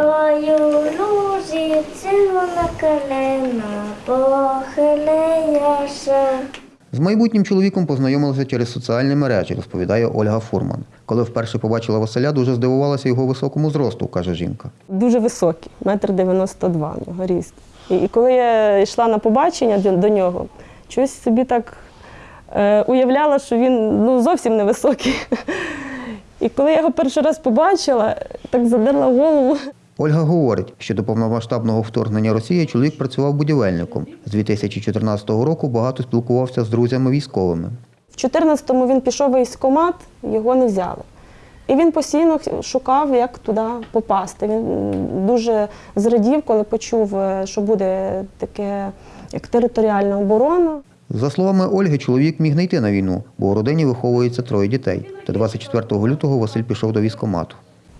Ой, у червона калина, похилияся. З майбутнім чоловіком познайомилася через соціальні мережі, розповідає Ольга Фурман. Коли вперше побачила Василя, дуже здивувалася його високому зросту, каже жінка. Дуже високий, метр дев'яносто два нього ріст. І, коли я йшла на побачення до, до нього, щось собі так е, уявляла, що він ну, зовсім невисокий. І коли я його перший раз побачила, так задерла голову. Ольга говорить, що до повномасштабного вторгнення Росії чоловік працював будівельником. З 2014 року багато спілкувався з друзями військовими. В 14-му він пішов в військкомат, його не взяли. І він постійно шукав, як туди попасти. Він дуже зрадів, коли почув, е, що буде таке, як територіальна оборона. За словами Ольги, чоловік міг не йти на війну, бо у родині виховується троє дітей. Та 24 лютого Василь пішов до військкомату.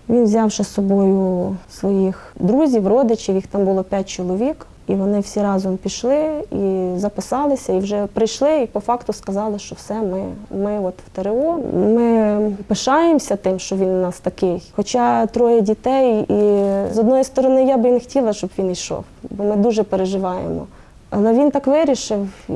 Він взявши з собою своїх друзів, родичів, їх там було п'ять чоловік, і вони всі разом пішли і записалися, і вже прийшли, і по факту сказали, що все, ми, ми от в ТРО. Ми пишаємося тим, що він у нас такий. Хоча троє дітей, і з одної сторони я би не хотіла, щоб він йшов, бо ми дуже переживаємо. Але він так вирішив, і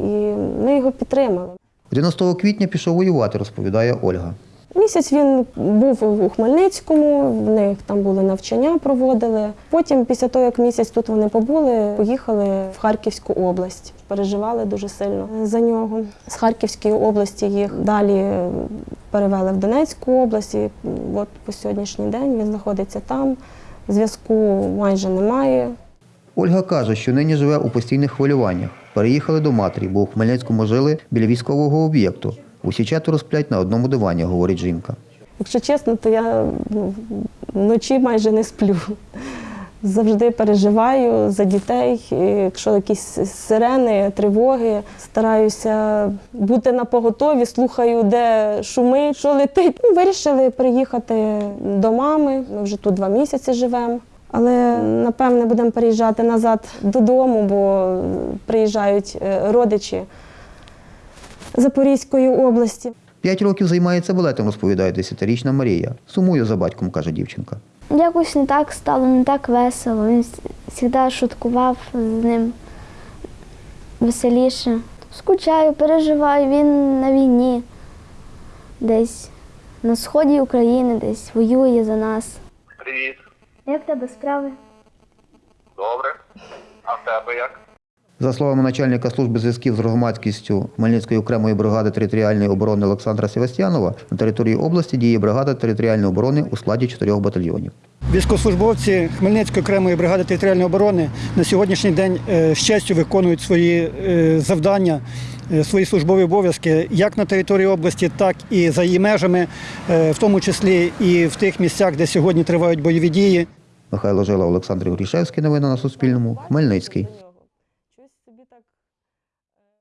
ми його підтримали. 11 квітня пішов воювати, розповідає Ольга. Місяць він був у Хмельницькому, в них там були навчання, проводили. Потім, після того, як місяць тут вони побули, поїхали в Харківську область. Переживали дуже сильно за нього. З Харківської області їх далі перевели в Донецьку область. І от по сьогоднішній день він знаходиться там. Зв'язку майже немає. Ольга каже, що нині живе у постійних хвилюваннях. Переїхали до матері, бо у Хмельницькому жили біля військового об'єкту. Усі четверо сплять на одному дивані, говорить жінка. Якщо чесно, то я ну, вночі майже не сплю. Завжди переживаю за дітей. Якщо якісь сирени, тривоги, стараюся бути на поготові, слухаю, де шумить, що летить. Ну, вирішили приїхати до мами. Ми вже тут два місяці живемо. Але напевне будемо переїжджати назад додому, бо приїжджають е, родичі Запорізької області. П'ять років займається балетом, розповідає десятирічна Марія. Сумую за батьком, каже дівчинка. Якось не так стало, не так весело. Він завжди шуткував з ним веселіше. Скучаю, переживаю, він на війні. Десь на сході України, десь воює за нас. Привіт. Як в тебе справи? Добре. А в тебе як? За словами начальника служби зв'язків з громадськістю Хмельницької окремої бригади територіальної оборони Олександра Севастьянова, на території області діє бригада територіальної оборони у складі чотирьох батальйонів. Військовослужбовці Хмельницької окремої бригади територіальної оборони на сьогоднішній день е, з честю виконують свої е, завдання, е, свої службові обов'язки як на території області, так і за її межами, в тому числі і в тих місцях, де сьогодні тривають бойові дії. Михайло Жила, Олександр Грішевський. Новини на Суспільному. Хмельницький.